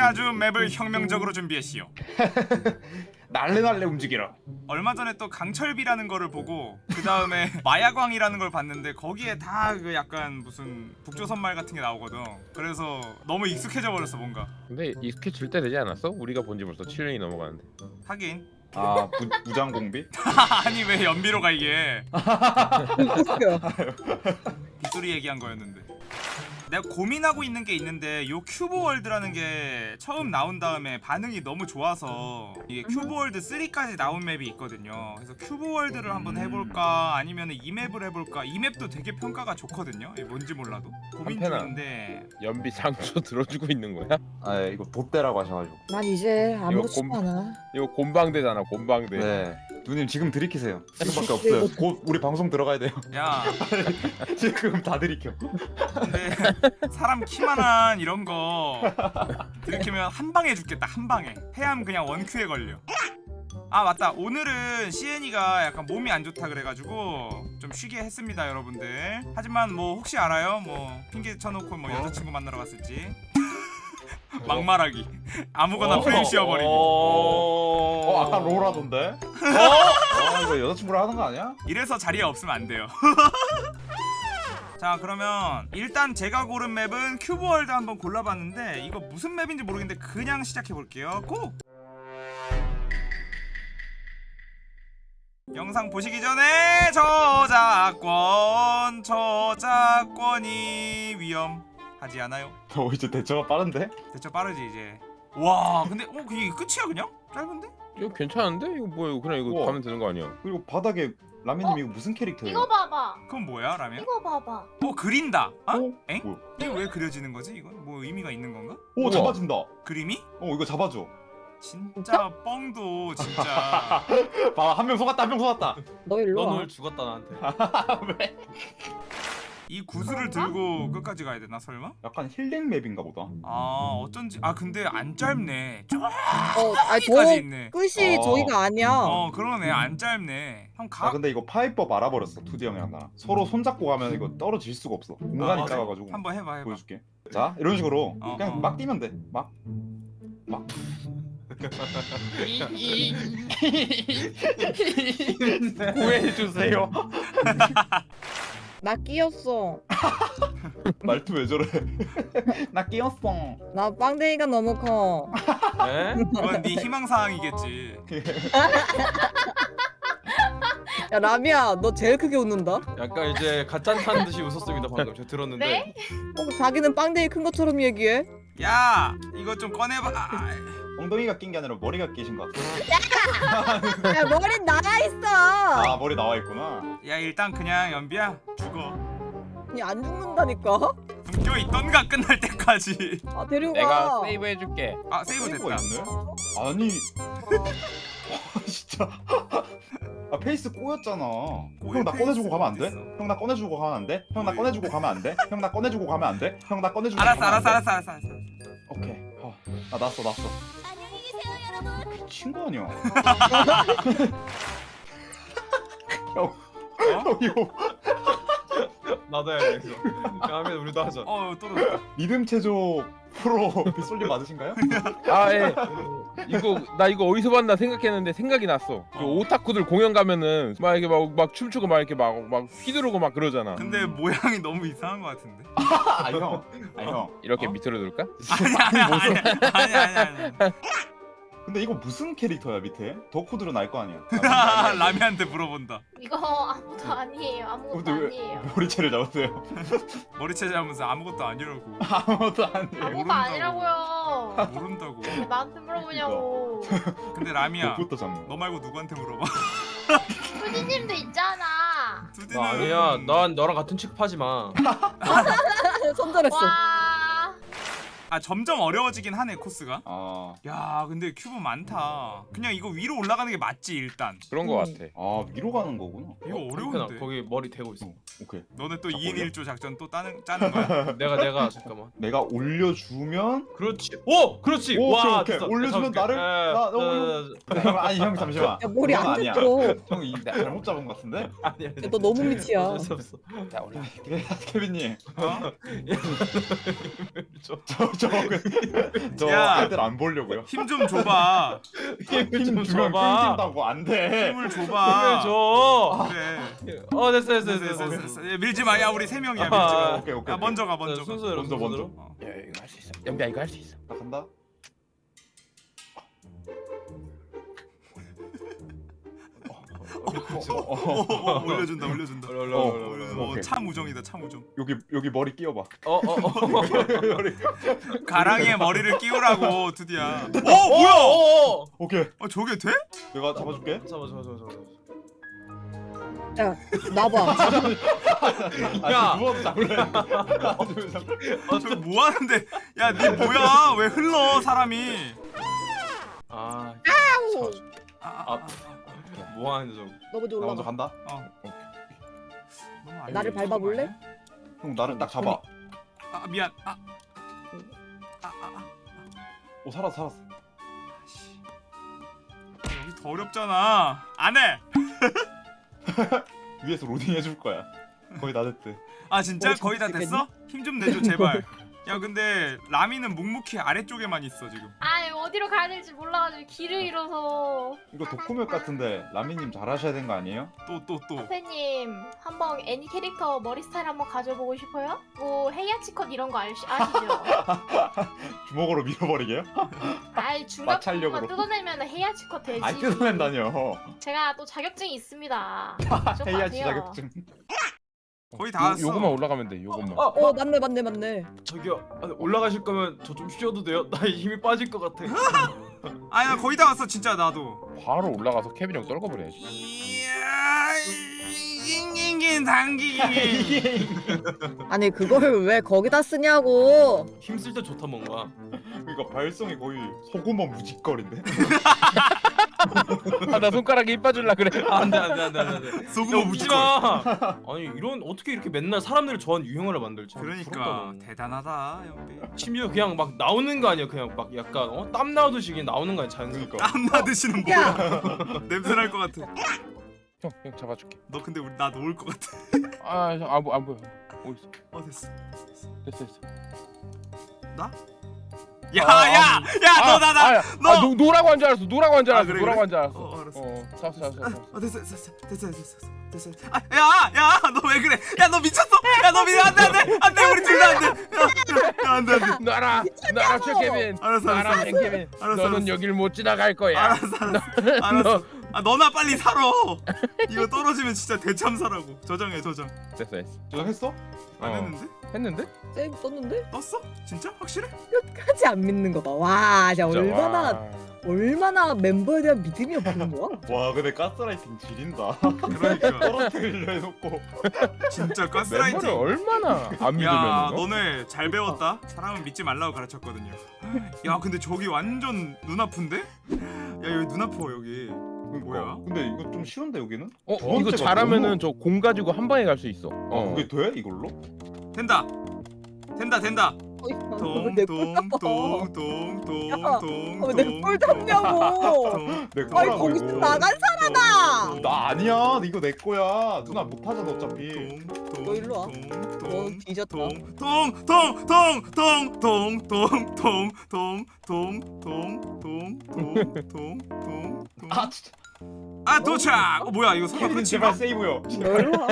아주 맵을 혁명적으로 준비했시오. 날래 날래 움직이라. 얼마 전에 또 강철비라는 거를 보고 그 다음에 마야광이라는 걸 봤는데 거기에 다 그 약간 무슨 북조선말 같은 게 나오거든. 그래서 너무 익숙해져 버렸어 뭔가. 근데 익숙해질 때 되지 않았어? 우리가 본 지 벌써 7년이 넘어가는데 하긴 아 부, 무장 공비? 아니 왜 연비로 가 이게 웃겨. 빗소리 얘기한 거였는데. 내가 고민하고 있는 게 있는데 요 큐브 월드라는 게 처음 나온 다음에 반응이 너무 좋아서 이게 큐브 월드 3까지 나온 map이 있거든요. 그래서 큐브 월드를 한번 해볼까 아니면 이 map을 해볼까 이 map도 되게 평가가 좋거든요. 뭔지 몰라도 고민 한편아. 중인데 연비 상처 들어주고 있는 거야? 아 이거 돛대라고 하셔가지고. 난 이제 아무렇지도 곰- 않아. 이거 곰방대잖아 곰방대 네. 누님 지금 들이키세요. 지금밖에 없어요. 곧 우리 방송 들어가야 돼요. 야 지금 다 들이켜. 근데 사람 키만한 이런 거 들이키면 한 방에 죽겠다 한 방에 해암 그냥 one cue에 걸려 아 맞다 오늘은 CN이가 약간 몸이 안 좋다 그래가지고 좀 쉬게 했습니다 여러분들 하지만 뭐 혹시 알아요 뭐 핑계 쳐놓고 뭐 여자친구 만나러 갔을지 막말하기 아무거나 프레임 씌워버리기 어 아까 롤 하던데? 어? 어 이거 여자친구랑 하는 거 아니야? 이래서 자리에 없으면 안 돼요. 자 그러면 일단 제가 고른 map은 큐브월드 한번 골라봤는데 이거 무슨 map인지 모르겠는데 그냥 시작해볼게요. go! 영상 보시기 전에 저작권 저작권이 위험 하지 않아요? 어 이제 대처가 빠른데? 대처 빠르지 이제 와 근데 어 그게 끝이야 그냥? 짧은데? 이거 괜찮은데? 이거 뭐야 이거 그냥 이거 우와. 가면 되는 거 아니야 그리고 바닥에 라면님 이거 무슨 캐릭터예요? 이거 봐봐. 그건 뭐야 라면? 이거 봐봐. 어 그린다 아? 어? 엥? 뭐야? 이거 왜 그려지는 거지 이건? 뭐 의미가 있는 건가? 오 우와. 잡아준다. 그림이? 어 이거 잡아줘. 진짜 뻥도 진짜 봐한 명 속았다 한 명 속았다. 너 일로 넌 와. 오늘 죽었다 나한테. 왜? 이 구슬을 들고 끝까지 가야 되나 설마? 약간 힐링 맵인가 보다. 아 어쩐지 아 근데 안 짧네. 어, 아니 저기까지 저 있네. 끝이 어. 저기가 아니야. 어 그러네. 안 짧네. 형아 가? 근데 이거 파이법 알아버렸어 투디 형이랑 나랑 서로 손잡고 가면 이거 떨어질 수가 없어. 공간이 아? 작아가지고 한번 해봐 해봐. 보여줄게. 자 이런 식으로 어, 그냥 어. 막 뛰면 돼막. 구해주세요 나 끼었어. 말투 왜 저래 나 끼었어 나 빵댕이가 너무 커. 에? 그건 네 희망사항이겠지 야 라미야, 너 제일 크게 웃는다. 어, 약간 이제 가짠타는 듯이 웃었습니다 방금 제가 들었는데. 네? 어, 자기는 빵댕이 큰 것처럼 얘기해. 야 이거 좀 꺼내봐 아, 엉덩이가 낀 게 아니라 머리가 끼신 것 같아 야 머리 나가 있어. 아 머리 나와 있구나 야 일단 그냥 연비야 죽어 아니 안 죽는다니까. 묶여 있던가 끝날 때까지 아 데리고 내가 가. 세이브 해줄게 아 세이브 세이브가 됐다 있네? 아니 와, 진짜 아 페이스 꼬였잖아 형나 꺼내주고 가면 안 돼? 어딨어? 형 나 꺼내주고 가면 안 돼? 형 나 꺼내주고 가면 안 돼? 형 나 꺼내주고 가면 안 돼? 형 나 꺼내주고 알았어 가면 안 알았어 돼? 알았어 알았어 알았어 오케이 어, 나 났어 났어 친거 아니야 어? 형 이거 나도 해야겠어. 다음에 우리도 하자. 어 떨어졌다 리듬 체조 프로 빗솔님 맞으신가요? 아 예 이거 나 이거 어디서 봤나 생각했는데 생각이 났어 그 오타쿠들 공연 가면은 막 이렇게 막, 막 춤추고 막 이렇게 막, 막 휘두르고 막 그러잖아 근데 모양이 너무 이상한 것 같은데 아 형 아 형 이렇게 어? 밑으로 둘까? 아니 아니 아니 아니 아니 아니 근데 이거 무슨 캐릭터야 밑에? 덕후들은 알 거 아니야 아니 라미한테 물어본다 이거 아무도 아니에요. 아무것도 아니에요. 머리채를 잡으세요 머리채 잡으면서 아무것도 아니라고 아무것도 안 돼. 아무것도 모른다고. 아니라고. 모른다고 나한테 물어보냐고. 근데 라미야 너 말고 누구한테 물어봐 수지님도 있잖아. 나 아니야. 난 너랑 같은 취급하지 마. 손절했어. 와. 아 점점 어려워지긴 하네 코스가 아, 야 근데 큐브 많다 그냥 이거 위로 올라가는 게 맞지 일단 그런 거 음. 같아 아 위로 가는 거구나 이거 한편아, 어려운데 거기 머리 대고 있어. 오케이 너네 또 자, 2인 올려. 1조 작전 또 따는, 짜는 거야? 내가 내가 잠깐만. 내가 올려주면 그렇지. 오, 그렇지. 오, 와, 오케이, 오케이. 됐어. 올려주면. 나를- 나- 나 에, 형, 아니 형 잠시만 야 머리 안. 들어. 형 이, 잘못 잡은 것 같은데? 아니 아니. 야, 너 너무 밑이야. 어쩔 수 없어. 자 올라 케빈님 어? 저- 저 저 야. 애들 안 보려고요. 힘 좀 줘봐 힘좀 주면 줘봐. 끊긴다고 안 돼. 힘을 힘을 줘봐 줘. 그래 어 됐어 됐어 됐어, 됐어. 됐어, 됐어. 야, 밀지 마야 우리 세 명이야 밀지 아, 마 오케이 오케이. 야 먼저 가 먼저 가 순서대로 먼저, 먼저. 어. 야 이거 할 수 있어 연비야 이거 할 수 있어 나 간다. 어, 어, 어, 올려준다 올려준다. 어, 오케이. 참우정이다 참 우정 여기 여기 머리 끼워봐. 가랑이에 머리를 끼우라고 드디야 어 뭐야 어. 오케이. 어 저게 돼? 내가 잡아줄게. 잠깐만 잠깐만 잠깐만. 야 나봐. 아, 야. 누워서 잡을래. 어 저거 뭐 하는데 야 니 뭐야 왜 흘러 사람이 아. 아, 아, 아, 뭐 하는 저. 너 먼저 나 먼저 올라가. 간다. 아. 너무 알려주는 나를 밟아볼래? 거 아니야? 형 나를 딱 잡아. 아 미안 아. 아, 아, 아. 오 살았어 살았어. 씨. 여기 더 어렵잖아 안 해 위에서 로딩 해줄 거야. 거의 다 됐대. 아 진짜 어, 거의 다 됐어? 힘 좀 내줘 제발 야 근데 라미는 묵묵히 아래쪽에만 있어 지금 아 어디로 가야 될지 몰라가지고 길을 잃어서 이거 도코맵 같은데 라미님 잘하셔야 되는 거 아니에요? 또 또 또 선생님 한번 애니 캐릭터 머리 스타일 한번 가져보고 싶어요? 뭐 헤이아치컷 이런 거 아시, 아시죠? 주먹으로 밀어버리게요? 아이 중간 마찰력으로. 부분만 뜯어내면 헤이아치컷 되지 안 뜯어낸다뇨. 제가 또 자격증이 있습니다 좀 헤이아치 아세요. 자격증. 거의 다 왔어 요, 요거만 올라가면 돼 요것만 어, 어 맞네 맞네 맞네. 저기요 아, 올라가실 거면 저 좀 쉬어도 돼요? 나 힘이 빠질 것 같아. 아야 거의 다 왔어 진짜 나도 바로 올라가서 케빈 형 떨궈버려야지 이야 잉잉잉 당기기 아니 그걸 왜 거기다 쓰냐고. 힘쓸 때 좋다 뭔가. 그러니까 발성이 거의 소금만 무직거린데. 아 나 손가락에 입 빠질라 그래 안돼 안돼 안돼 안돼. 소금 야 웃지 무지걸 마. 아니 이런 어떻게 이렇게 맨날 사람들을 좋아하는 유행어를 만들지? 그러니까. 대단하다 연비 심지어 그냥 막 나오는 거 아니야 그냥 막 약간 어? 땀 나오듯이 그냥 나오는 거 아니야 자연스럽게. 그러니까. 땀 야. 뭐야 냄새 날 것 같아 형 형 잡아줄게 너 근데 우리 나 놓을 것 같아 아 안 보, 안 보여 어딨어 어 됐어 됐어 됐어 나? 야야야 너 나나 아, 너! 아, 노, 노라고 한 줄 알았어? 노라고 한줄 아, 알았어? 그래, 노라고 그래? 한줄 알았어? 어, 알았어. 어 잡았어 잡았어 잡았어. 어 됐어 됐어 됐어 됐어 됐어 아야야너 왜 그래? 야 너 미쳤어? 야 너 미쳤 안돼 안돼 안돼 우리 둘 다 안돼. 야 안돼 안돼. 놔라 놔라 저 케빈. 알았어 알았어 알았어, 너는. 여길 못 지나갈 거야. 알았어 알았어. 알았어. 아 너나 빨리 살아. 이거 떨어지면 진짜 대참사라고. 저장해 저장. 됐어 됐어. 저장했어? 안 어. 했는데 했는데? 세이브 썼는데 떴어 진짜 확실해 끝까지 안 믿는 거 봐. 와 진짜 진짜, 얼마나 와. 얼마나 멤버에 대한 믿음이 없는 거야? 와 근데 가스라이팅 지린다. 그러니까 떨어뜨리려 해놓고. 진짜 가스라이팅 얼마나 안야 믿으면 너네 잘 배웠다 사람은 믿지 말라고 가르쳤거든요 야 근데 저기 완전 눈 아픈데 야 여기 눈 아파 여기 그러니까. 뭐야? 근데 이거 좀 쉬운데 여기는? 어두 이거 잘하면은 너무- 저공 가지고 한 방에 갈 수 있어 아어 그게 돼 이걸로? 된다 된다 된다 어이, 왜내꼴 잡아? 동동동동동동 어, 내꼴 잡냐고. 내 아이 거기서. 나간 사람아. 나 아니야 이거 내 거야 누나 못 하잖아 어차피 너 일로 와. 너 뒤졌다. 통통통통통통통통통통통통통 아 진짜 아 도착! 어 뭐야 이거 설마? 제발 세이브요 너 일로 와.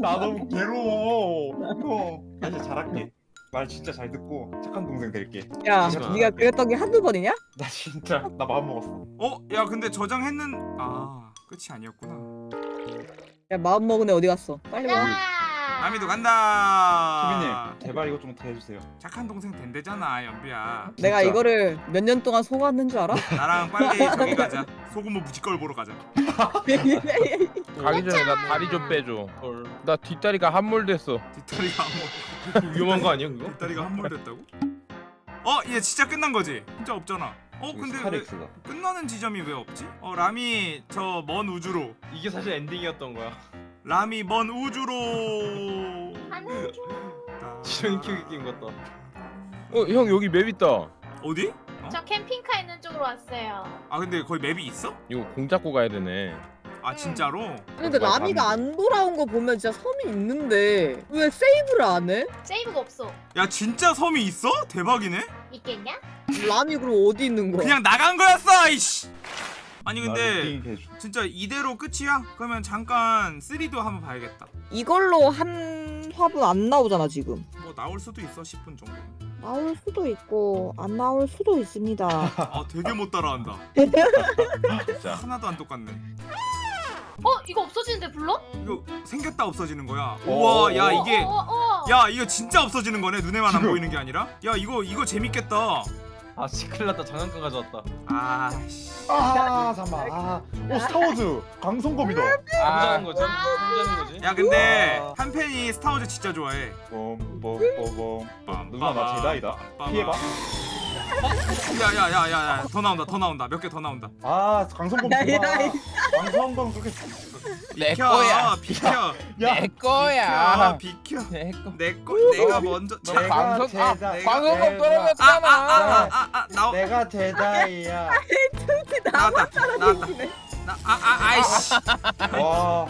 나 너무 괴로워 형나 이제 잘할게 말 진짜 잘 듣고 착한 동생 될게 야. 네가 그랬던 게 한두 번이냐? 나 진짜 나 마음 먹었어 어? 야 근데 저장했는 아 끝이 아니었구나 야 마음 먹은 애 어디 갔어? 빨리 와. 아미도 간다 케빈님 제발 이거 좀더 해주세요 착한 동생 된대잖아 연비야 내가 진짜. 이거를 몇 년 동안 속았는 줄 알아? 나랑 빨리 저기 가자 소금무 무지걸 보러 가자 가기 전에 나 다리 좀 빼줘 헐. 나 뒷다리가 함몰됐어 뒷다리가 함몰 위험한 거 아니야 그거? 뒷다리가 함몰됐다고? 어? 얘 진짜 끝난 거지? 진짜 없잖아 어 근데 끝나는 지점이 왜 없지? 어 라미 저먼 우주로 이게 사실 엔딩이었던 거야. 라미 먼 우주로 중 지렁이 키우기 게임 같다. 어 형 여기 map 있다 어디? 저 캠핑카 있는 쪽으로 왔어요 아 근데 거기 map이 있어? 이거 공 잡고 가야 되네 아 진짜로? 근데 말 라미가. 안 돌아온 거 보면 진짜 섬이 있는데 왜 세이브를 안 해? 세이브가 없어 야 진짜 섬이 있어? 대박이네? 있겠냐? 람이 그럼 어디 있는 거야? 그냥 나간 거였어 이씨 아니 나 근데. 진짜 이대로 끝이야? 그러면 잠깐 3도 한번 봐야겠다 이걸로 한 화분 안 나오잖아 지금. 뭐 나올 수도 있어 10분 정도 나올 수도 있고 안 나올 수도 있습니다. 아 되게 못 따라한다 진짜. 하나도 안 똑같네 어 이거 없어지는데 불러? 이거 생겼다 없어지는 거야 오. 우와 야 이게 어, 어, 어. 야 이거 진짜 없어지는 거네 눈에만 안. 보이는 게 아니라 야 이거 이거 재밌겠다 아 시클났다 장난감 가져왔다. 아씨 아 잠만. 아, 오 스타워즈 강성검이다. 해보자는 거지. 해보자는 거지. 야 근데 우와. 한 팬이 스타워즈 진짜 좋아해 bombombombom. 누나 나 제다이다. 피해봐. 야야야야야 더 나온다 더 나온다 몇 개 더 나온다 아 강성검. 야, 강성검 그렇게. 내 비켜 거야. 비켜 야 내 거야. 비켜 비켜 내 거. 내거 내가 먼저 너 내가 방송 아 제다- 방송법 내가- 떨어졌잖아. 아 아아아아 나오 내가 제다이야. 나왔다 나왔다 나아아 아이씨 와.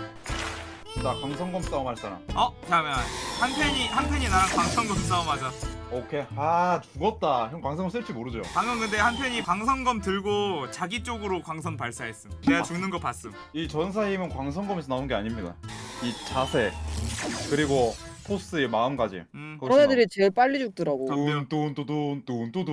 나 강성검 싸움 할 사람. 어 잠깐만 한 팬이 한 팬이 나랑 광선검 싸움하자 오케이. 아 죽었다. 형 광성검 쓸줄 모르죠. 방금 근데 한 팬이 광선검 들고 자기 쪽으로 광선 발사했음 내가 죽는 거 봤음 이 전사 힘은 광성검에서 나오는 게 아닙니다. 이 자세 그리고 포스의 마음가짐. 음 그런 애들이 제일 빨리 죽더라고. 덤벼. 뚠뚠뚠뚠뚠뚠뚠